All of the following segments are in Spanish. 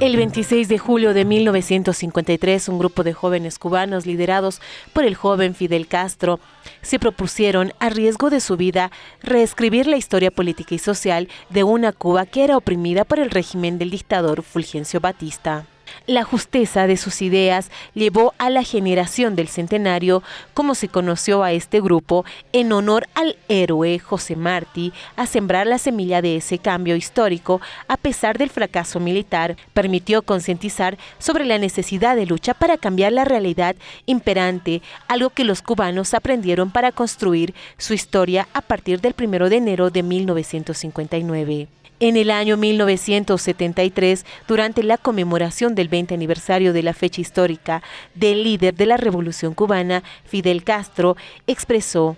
El 26 de julio de 1953, un grupo de jóvenes cubanos liderados por el joven Fidel Castro se propusieron, a riesgo de su vida, reescribir la historia política y social de una Cuba que era oprimida por el régimen del dictador Fulgencio Batista. La justeza de sus ideas llevó a la generación del centenario, como se conoció a este grupo, en honor al héroe José Martí, a sembrar la semilla de ese cambio histórico, a pesar del fracaso militar, permitió concientizar sobre la necesidad de lucha para cambiar la realidad imperante, algo que los cubanos aprendieron para construir su historia a partir del 1 de enero de 1959. En el año 1973, durante la conmemoración del 20 aniversario de la fecha histórica del líder de la Revolución cubana, Fidel Castro, expresó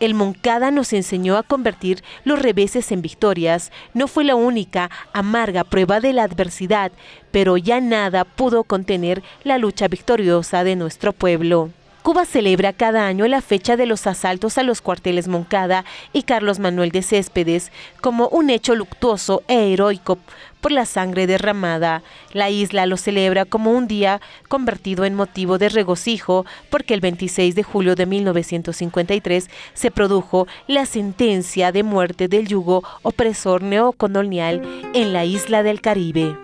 el Moncada nos enseñó a convertir los reveses en victorias. No fue la única amarga prueba de la adversidad, pero ya nada pudo contener la lucha victoriosa de nuestro pueblo. Cuba celebra cada año la fecha de los asaltos a los cuarteles Moncada y Carlos Manuel de Céspedes como un hecho luctuoso e heroico por la sangre derramada. La isla lo celebra como un día convertido en motivo de regocijo porque el 26 de julio de 1953 se produjo la sentencia de muerte del yugo opresor neocolonial en la isla del Caribe.